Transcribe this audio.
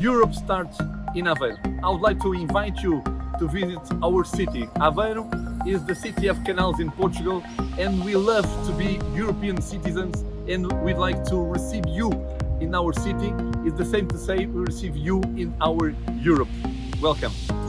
Europe starts in Aveiro. I would like to invite you to visit our city. Aveiro is the city of canals in Portugal and we love to be European citizens and we'd like to receive you in our city. It's the same to say we receive you in our Europe. Welcome.